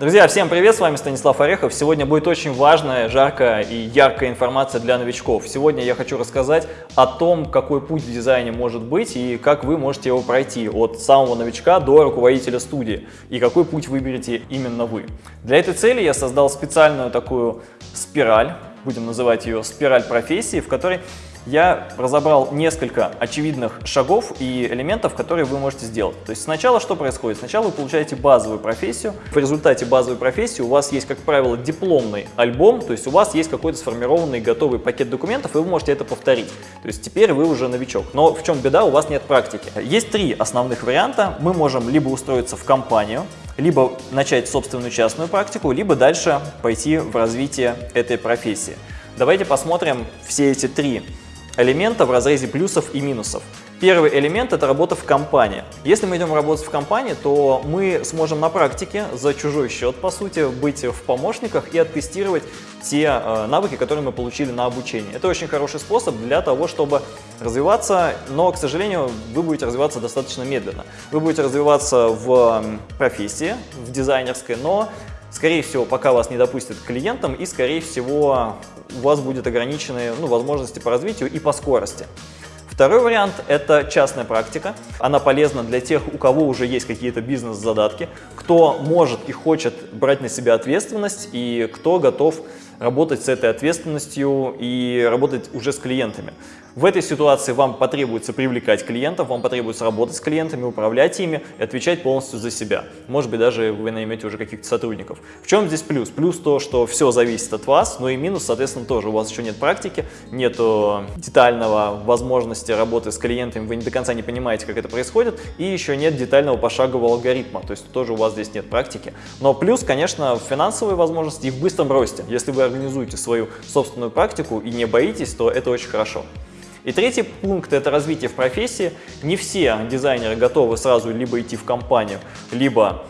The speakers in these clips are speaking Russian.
Друзья, всем привет, с вами Станислав Орехов. Сегодня будет очень важная, жаркая и яркая информация для новичков. Сегодня я хочу рассказать о том, какой путь в дизайне может быть и как вы можете его пройти от самого новичка до руководителя студии и какой путь выберете именно вы. Для этой цели я создал специальную такую спираль, будем называть ее спираль профессии, в которой я разобрал несколько очевидных шагов и элементов, которые вы можете сделать. То есть сначала что происходит? Сначала вы получаете базовую профессию. В результате базовой профессии у вас есть, как правило, дипломный альбом, то есть у вас есть какой-то сформированный готовый пакет документов, и вы можете это повторить. То есть теперь вы уже новичок. Но в чем беда? У вас нет практики. Есть три основных варианта. Мы можем либо устроиться в компанию, либо начать собственную частную практику, либо дальше пойти в развитие этой профессии. Давайте посмотрим все эти три элемента в разрезе плюсов и минусов. Первый элемент – это работа в компании. Если мы идем работать в компании, то мы сможем на практике за чужой счет, по сути, быть в помощниках и оттестировать те э, навыки, которые мы получили на обучении. Это очень хороший способ для того, чтобы развиваться, но, к сожалению, вы будете развиваться достаточно медленно. Вы будете развиваться в профессии, в дизайнерской, но Скорее всего, пока вас не допустят к клиентам, и, скорее всего, у вас будет ограниченные ну, возможности по развитию и по скорости. Второй вариант – это частная практика. Она полезна для тех, у кого уже есть какие-то бизнес-задатки, кто может и хочет брать на себя ответственность и кто готов работать с этой ответственностью и работать уже с клиентами. В этой ситуации вам потребуется привлекать клиентов, вам потребуется работать с клиентами, управлять ими и отвечать полностью за себя. Может быть, даже вы наймете уже каких-то сотрудников. В чем здесь плюс? Плюс то, что все зависит от вас, но и минус, соответственно, тоже. У вас еще нет практики, нет детального возможности работы с клиентами, вы не до конца не понимаете, как это происходит, и еще нет детального пошагового алгоритма, то есть тоже у вас здесь нет практики. Но плюс, конечно, финансовые возможности и в быстром росте. Если вы организуете свою собственную практику и не боитесь, то это очень хорошо. И третий пункт – это развитие в профессии. Не все дизайнеры готовы сразу либо идти в компанию, либо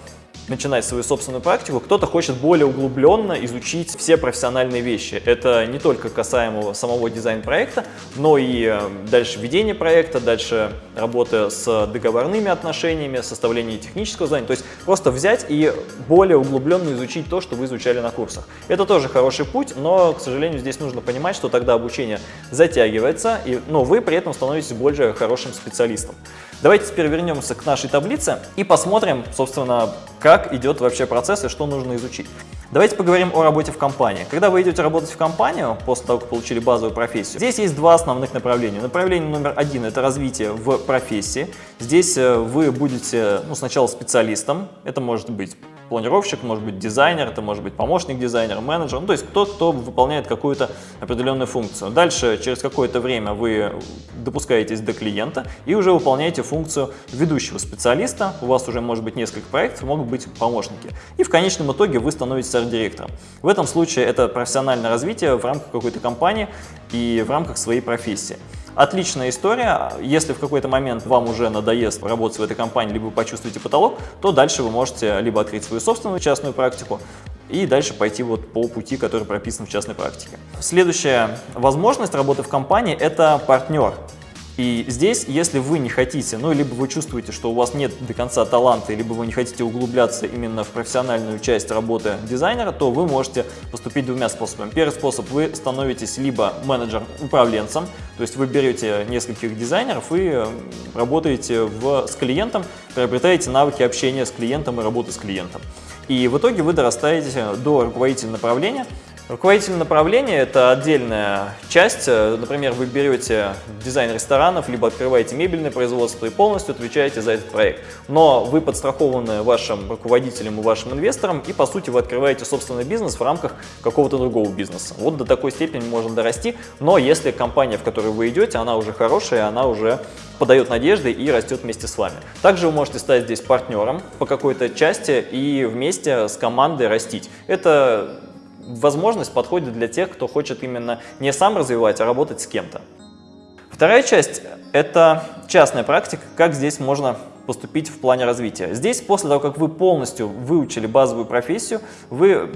начинать свою собственную практику, кто-то хочет более углубленно изучить все профессиональные вещи. Это не только касаемо самого дизайн-проекта, но и э, дальше ведение проекта, дальше работа с договорными отношениями, составление технического задания. То есть просто взять и более углубленно изучить то, что вы изучали на курсах. Это тоже хороший путь, но, к сожалению, здесь нужно понимать, что тогда обучение затягивается, и, но вы при этом становитесь более хорошим специалистом. Давайте теперь вернемся к нашей таблице и посмотрим, собственно, как идет вообще процесс и что нужно изучить. Давайте поговорим о работе в компании. Когда вы идете работать в компанию, после того, как получили базовую профессию, здесь есть два основных направления. Направление номер один – это развитие в профессии. Здесь э, вы будете ну, сначала специалистом, это может быть планировщик, может быть дизайнер, это может быть помощник дизайнера, менеджер, ну, то есть тот, кто выполняет какую-то определенную функцию. Дальше, через какое-то время вы допускаетесь до клиента и уже выполняете функцию ведущего специалиста, у вас уже может быть несколько проектов, могут быть помощники. И в конечном итоге вы становитесь арт-директором. В этом случае это профессиональное развитие в рамках какой-то компании и в рамках своей профессии. Отличная история. Если в какой-то момент вам уже надоест работать в этой компании, либо вы почувствуете потолок, то дальше вы можете либо открыть свою собственную частную практику, и дальше пойти вот по пути, который прописан в частной практике. Следующая возможность работы в компании – это партнер. И здесь, если вы не хотите, ну, либо вы чувствуете, что у вас нет до конца таланта, либо вы не хотите углубляться именно в профессиональную часть работы дизайнера, то вы можете поступить двумя способами. Первый способ – вы становитесь либо менеджером-управленцем, то есть вы берете нескольких дизайнеров и работаете в, с клиентом, приобретаете навыки общения с клиентом и работы с клиентом. И в итоге вы дорастаете до руководителя направления, Руководитель направления – это отдельная часть. Например, вы берете дизайн ресторанов, либо открываете мебельное производство и полностью отвечаете за этот проект. Но вы подстрахованы вашим руководителем и вашим инвестором, и, по сути, вы открываете собственный бизнес в рамках какого-то другого бизнеса. Вот до такой степени можно дорасти, но если компания, в которую вы идете, она уже хорошая, она уже подает надежды и растет вместе с вами. Также вы можете стать здесь партнером по какой-то части и вместе с командой растить. Это возможность подходит для тех, кто хочет именно не сам развивать, а работать с кем-то. Вторая часть – это частная практика, как здесь можно поступить в плане развития. Здесь, после того, как вы полностью выучили базовую профессию, вы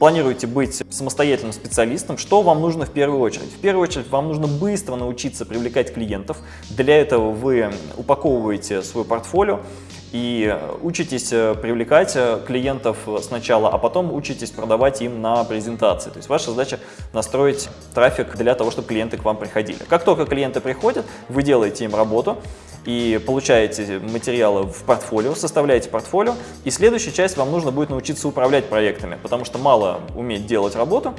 планируете быть самостоятельным специалистом, что вам нужно в первую очередь? В первую очередь вам нужно быстро научиться привлекать клиентов. Для этого вы упаковываете свой портфолио и учитесь привлекать клиентов сначала, а потом учитесь продавать им на презентации. То есть ваша задача настроить трафик для того, чтобы клиенты к вам приходили. Как только клиенты приходят, вы делаете им работу, и получаете материалы в портфолио, составляете портфолио, и следующая часть вам нужно будет научиться управлять проектами, потому что мало уметь делать работу,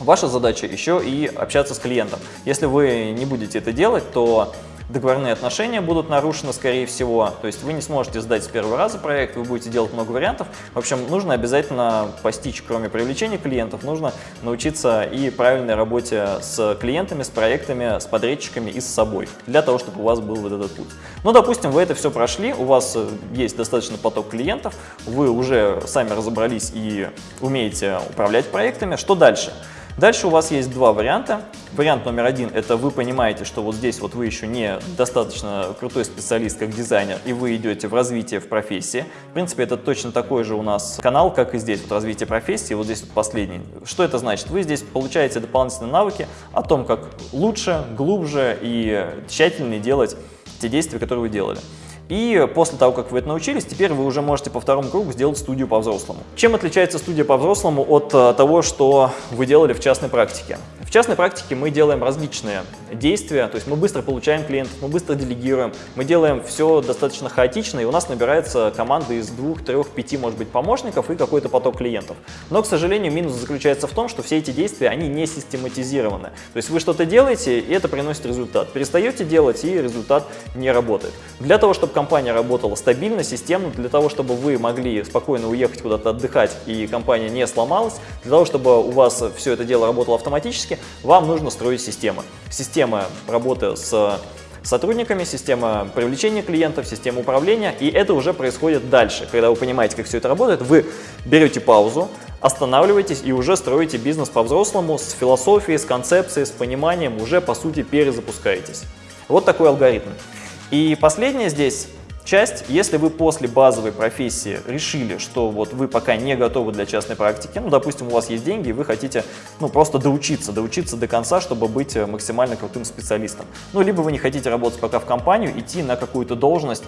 Ваша задача еще и общаться с клиентом. Если вы не будете это делать, то договорные отношения будут нарушены, скорее всего. То есть вы не сможете сдать с первого раза проект, вы будете делать много вариантов. В общем, нужно обязательно постичь, кроме привлечения клиентов, нужно научиться и правильной работе с клиентами, с проектами, с подрядчиками и с собой, для того, чтобы у вас был вот этот путь. Ну, допустим, вы это все прошли, у вас есть достаточно поток клиентов, вы уже сами разобрались и умеете управлять проектами. Что дальше? Дальше у вас есть два варианта. Вариант номер один – это вы понимаете, что вот здесь вот вы еще не достаточно крутой специалист как дизайнер, и вы идете в развитие в профессии. В принципе, это точно такой же у нас канал, как и здесь, вот развитие профессии, вот здесь вот последний. Что это значит? Вы здесь получаете дополнительные навыки о том, как лучше, глубже и тщательнее делать те действия, которые вы делали. И после того, как вы это научились, теперь вы уже можете по второму кругу сделать студию по-взрослому. Чем отличается студия по-взрослому от э, того, что вы делали в частной практике? В частной практике мы делаем различные действия, то есть мы быстро получаем клиентов, мы быстро делегируем, мы делаем все достаточно хаотично, и у нас набирается команда из двух, трех, пяти, может быть, помощников и какой-то поток клиентов. Но, к сожалению, минус заключается в том, что все эти действия, они не систематизированы. То есть вы что-то делаете, и это приносит результат. Перестаете делать, и результат не работает. Для того, чтобы компания работала стабильно, системно, для того, чтобы вы могли спокойно уехать куда-то отдыхать, и компания не сломалась, для того, чтобы у вас все это дело работало автоматически, вам нужно строить системы. Система работы с сотрудниками, система привлечения клиентов, система управления, и это уже происходит дальше. Когда вы понимаете, как все это работает, вы берете паузу, останавливаетесь и уже строите бизнес по-взрослому, с философией, с концепцией, с пониманием, уже по сути перезапускаетесь. Вот такой алгоритм. И последнее здесь часть, если вы после базовой профессии решили, что вот вы пока не готовы для частной практики, ну, допустим, у вас есть деньги, и вы хотите, ну, просто доучиться, доучиться до конца, чтобы быть э, максимально крутым специалистом. Ну, либо вы не хотите работать пока в компанию, идти на какую-то должность,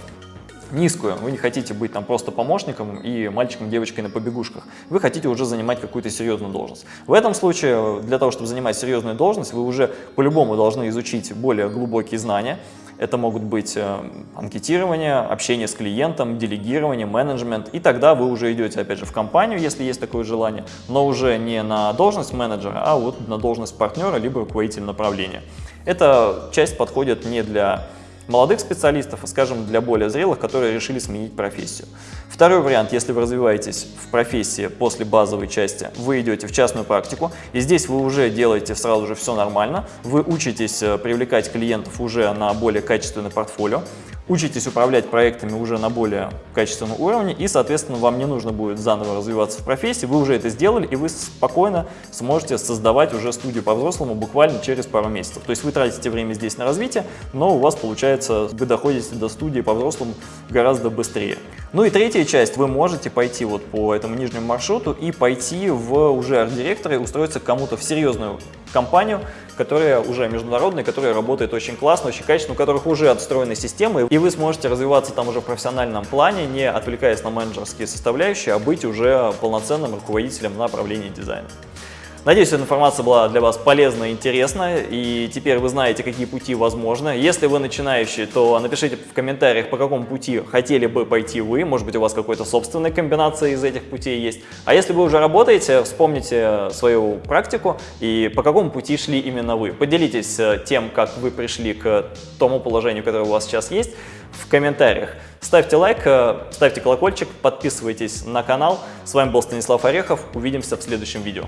низкую, вы не хотите быть там просто помощником и мальчиком, девочкой на побегушках, вы хотите уже занимать какую-то серьезную должность. В этом случае, для того, чтобы занимать серьезную должность, вы уже по-любому должны изучить более глубокие знания, это могут быть э, анкетирование, общение с клиентом, делегирование, менеджмент. И тогда вы уже идете, опять же, в компанию, если есть такое желание, но уже не на должность менеджера, а вот на должность партнера, либо руководителя направления. Эта часть подходит не для молодых специалистов, а, скажем, для более зрелых, которые решили сменить профессию. Второй вариант, если вы развиваетесь в профессии после базовой части, вы идете в частную практику, и здесь вы уже делаете сразу же все нормально, вы учитесь э, привлекать клиентов уже на более качественное портфолио, учитесь управлять проектами уже на более качественном уровне, и, соответственно, вам не нужно будет заново развиваться в профессии, вы уже это сделали, и вы спокойно сможете создавать уже студию по-взрослому буквально через пару месяцев. То есть вы тратите время здесь на развитие, но у вас получается, вы доходите до студии по-взрослому гораздо быстрее. Ну и третья часть, вы можете пойти вот по этому нижнему маршруту и пойти в уже арт-директора и устроиться кому-то в серьезную компанию, которая уже международная, которая работает очень классно, очень качественно, у которых уже отстроены системы, и вы сможете развиваться там уже в профессиональном плане, не отвлекаясь на менеджерские составляющие, а быть уже полноценным руководителем направления дизайна. Надеюсь, эта информация была для вас полезна и интересна, и теперь вы знаете, какие пути возможны. Если вы начинающий, то напишите в комментариях, по какому пути хотели бы пойти вы, может быть, у вас какой-то собственная комбинация из этих путей есть. А если вы уже работаете, вспомните свою практику и по какому пути шли именно вы. Поделитесь э, тем, как вы пришли к тому положению, которое у вас сейчас есть, в комментариях. Ставьте лайк, э, ставьте колокольчик, подписывайтесь на канал. С вами был Станислав Орехов. Увидимся в следующем видео.